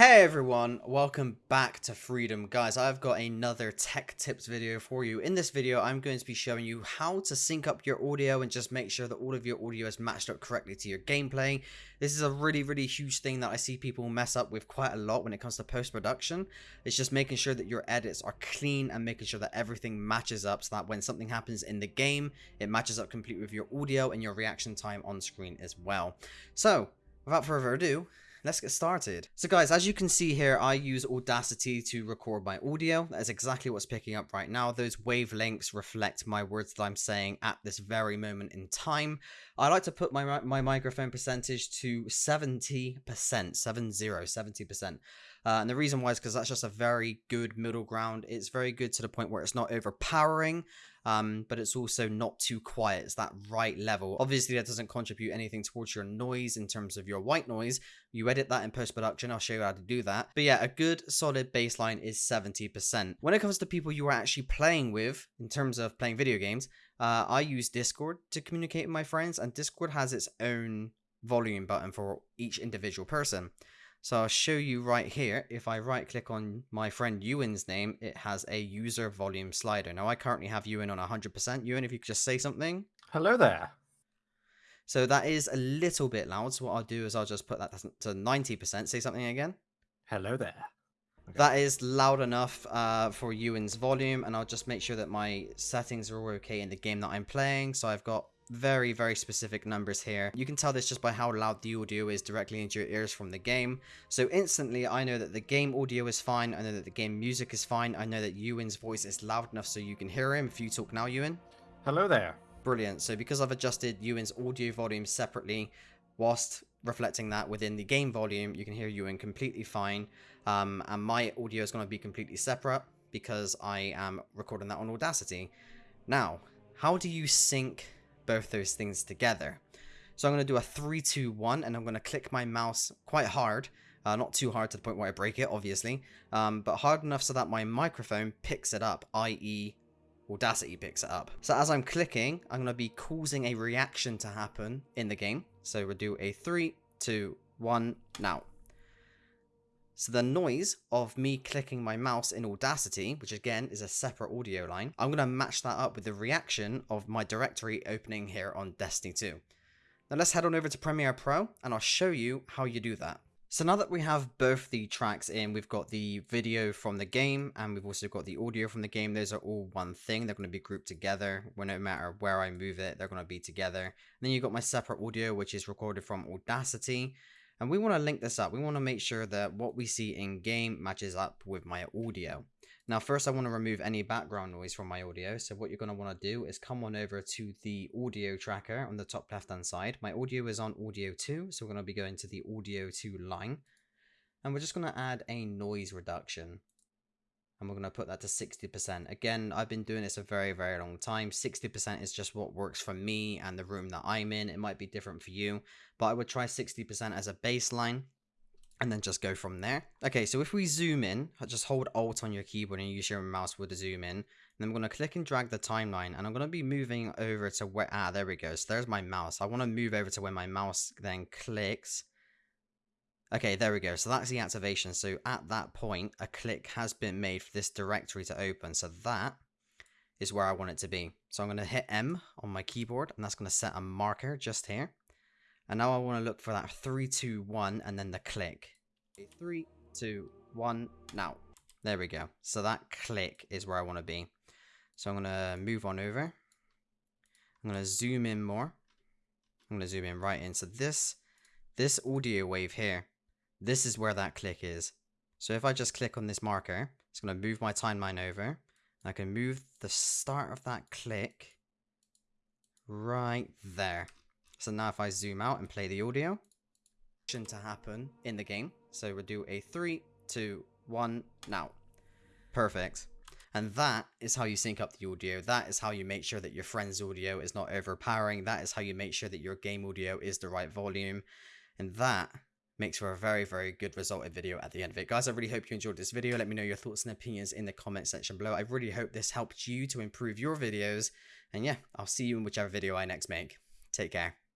Hey everyone, welcome back to Freedom. Guys, I've got another tech tips video for you. In this video, I'm going to be showing you how to sync up your audio and just make sure that all of your audio is matched up correctly to your gameplay. This is a really, really huge thing that I see people mess up with quite a lot when it comes to post-production. It's just making sure that your edits are clean and making sure that everything matches up so that when something happens in the game, it matches up completely with your audio and your reaction time on screen as well. So, without further ado, let's get started. So guys, as you can see here, I use Audacity to record my audio. That's exactly what's picking up right now. Those wavelengths reflect my words that I'm saying at this very moment in time. I like to put my, my microphone percentage to 70%, 70, 70%. Uh, and the reason why is because that's just a very good middle ground. It's very good to the point where it's not overpowering, um, but it's also not too quiet. It's that right level. Obviously, that doesn't contribute anything towards your noise in terms of your white noise. You edit that in post-production. I'll show you how to do that. But yeah, a good solid baseline is 70%. When it comes to people you are actually playing with, in terms of playing video games, uh, I use Discord to communicate with my friends, and Discord has its own volume button for each individual person. So I'll show you right here. If I right click on my friend Ewan's name, it has a user volume slider. Now I currently have Ewan on 100%. Ewan, if you could just say something. Hello there. So that is a little bit loud. So what I'll do is I'll just put that to 90%. Say something again. Hello there. Okay. That is loud enough uh, for Ewan's volume. And I'll just make sure that my settings are all okay in the game that I'm playing. So I've got very, very specific numbers here. You can tell this just by how loud the audio is directly into your ears from the game. So instantly, I know that the game audio is fine. I know that the game music is fine. I know that Ewan's voice is loud enough so you can hear him. If you talk now, Ewan. Hello there. Brilliant. So because I've adjusted Ewan's audio volume separately, whilst reflecting that within the game volume, you can hear Ewan completely fine. Um, and my audio is going to be completely separate because I am recording that on Audacity. Now, how do you sync both those things together. So I'm going to do a 3, 2, 1, and I'm going to click my mouse quite hard. Uh, not too hard to the point where I break it, obviously, um, but hard enough so that my microphone picks it up, i.e. Audacity picks it up. So as I'm clicking, I'm going to be causing a reaction to happen in the game. So we'll do a 3, 2, 1, now. So the noise of me clicking my mouse in Audacity, which again is a separate audio line, I'm going to match that up with the reaction of my directory opening here on Destiny 2. Now let's head on over to Premiere Pro and I'll show you how you do that. So now that we have both the tracks in, we've got the video from the game and we've also got the audio from the game. Those are all one thing. They're going to be grouped together. Well, no matter where I move it, they're going to be together. And then you've got my separate audio, which is recorded from Audacity. And we want to link this up. We want to make sure that what we see in game matches up with my audio. Now, first I want to remove any background noise from my audio. So what you're going to want to do is come on over to the audio tracker on the top left hand side. My audio is on audio 2. So we're going to be going to the audio 2 line. And we're just going to add a noise reduction and we're going to put that to 60%. Again, I've been doing this a very, very long time. 60% is just what works for me and the room that I'm in. It might be different for you, but I would try 60% as a baseline and then just go from there. Okay, so if we zoom in, just hold Alt on your keyboard and use your mouse with the zoom in. And then I'm going to click and drag the timeline and I'm going to be moving over to where, ah, there we go. So there's my mouse. I want to move over to where my mouse then clicks Okay, there we go. So that's the activation. So at that point, a click has been made for this directory to open. So that is where I want it to be. So I'm going to hit M on my keyboard and that's going to set a marker just here. And now I want to look for that three, two, one, and then the click. 3, 2, 1, now. There we go. So that click is where I want to be. So I'm going to move on over. I'm going to zoom in more. I'm going to zoom in right in. So this, this audio wave here this is where that click is. So if I just click on this marker, it's going to move my timeline over. I can move the start of that click right there. So now if I zoom out and play the audio, to happen in the game. So we'll do a three, two, one, now. Perfect. And that is how you sync up the audio. That is how you make sure that your friend's audio is not overpowering. That is how you make sure that your game audio is the right volume. And that makes for a very, very good resulted video at the end of it. Guys, I really hope you enjoyed this video. Let me know your thoughts and opinions in the comment section below. I really hope this helped you to improve your videos. And yeah, I'll see you in whichever video I next make. Take care.